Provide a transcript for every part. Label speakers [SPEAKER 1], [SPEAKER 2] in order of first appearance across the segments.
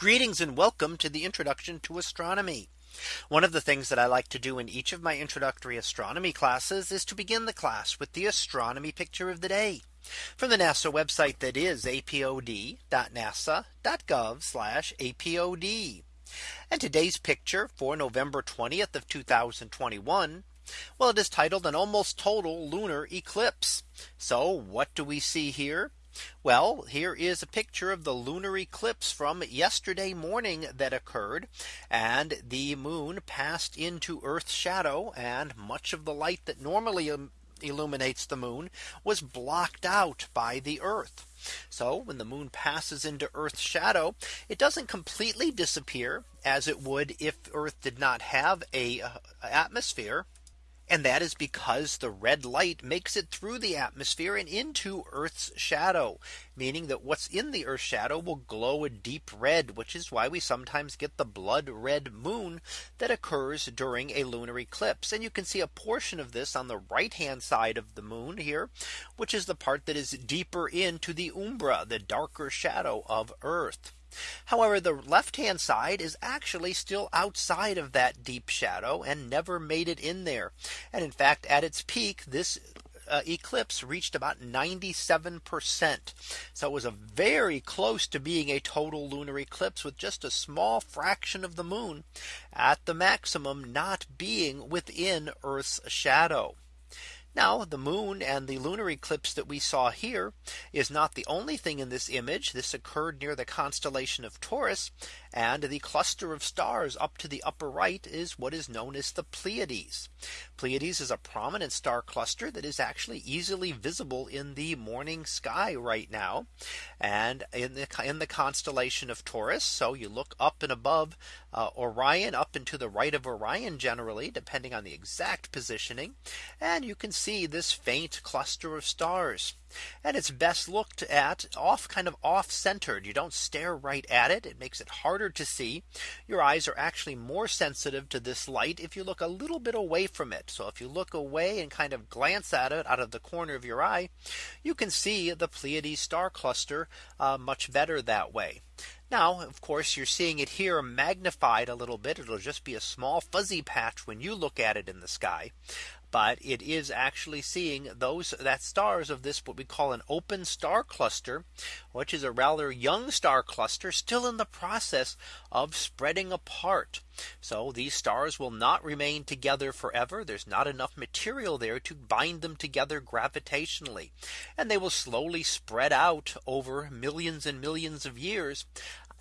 [SPEAKER 1] Greetings and welcome to the introduction to astronomy. One of the things that I like to do in each of my introductory astronomy classes is to begin the class with the astronomy picture of the day from the NASA website that is apod.nasa.gov apod. And today's picture for November 20th of 2021. Well, it is titled an almost total lunar eclipse. So what do we see here? Well, here is a picture of the lunar eclipse from yesterday morning that occurred and the moon passed into Earth's shadow and much of the light that normally illuminates the moon was blocked out by the Earth. So when the moon passes into Earth's shadow, it doesn't completely disappear as it would if Earth did not have a uh, atmosphere and that is because the red light makes it through the atmosphere and into Earth's shadow, meaning that what's in the Earth's shadow will glow a deep red, which is why we sometimes get the blood red moon that occurs during a lunar eclipse. And you can see a portion of this on the right hand side of the moon here, which is the part that is deeper into the umbra, the darker shadow of Earth. However, the left hand side is actually still outside of that deep shadow and never made it in there. And in fact, at its peak, this uh, eclipse reached about 97%. So it was a very close to being a total lunar eclipse with just a small fraction of the moon at the maximum not being within Earth's shadow. Now the moon and the lunar eclipse that we saw here is not the only thing in this image. This occurred near the constellation of Taurus and the cluster of stars up to the upper right is what is known as the Pleiades. Pleiades is a prominent star cluster that is actually easily visible in the morning sky right now and in the in the constellation of Taurus. So you look up and above uh, Orion up and to the right of Orion generally depending on the exact positioning and you can see see this faint cluster of stars. And it's best looked at off kind of off centered. You don't stare right at it. It makes it harder to see. Your eyes are actually more sensitive to this light if you look a little bit away from it. So if you look away and kind of glance at it out of the corner of your eye, you can see the Pleiades star cluster uh, much better that way. Now, of course, you're seeing it here magnified a little bit. It'll just be a small fuzzy patch when you look at it in the sky but it is actually seeing those that stars of this what we call an open star cluster which is a rather young star cluster still in the process of spreading apart so these stars will not remain together forever there's not enough material there to bind them together gravitationally and they will slowly spread out over millions and millions of years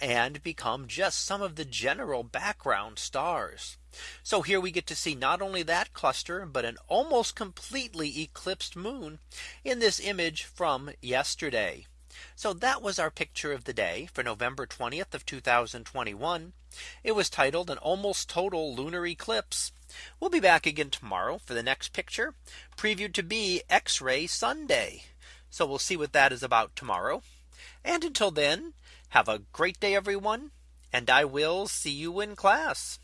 [SPEAKER 1] and become just some of the general background stars. So here we get to see not only that cluster, but an almost completely eclipsed moon in this image from yesterday. So that was our picture of the day for November 20th of 2021. It was titled an almost total lunar eclipse. We'll be back again tomorrow for the next picture previewed to be X-ray Sunday. So we'll see what that is about tomorrow. And until then, have a great day, everyone. And I will see you in class.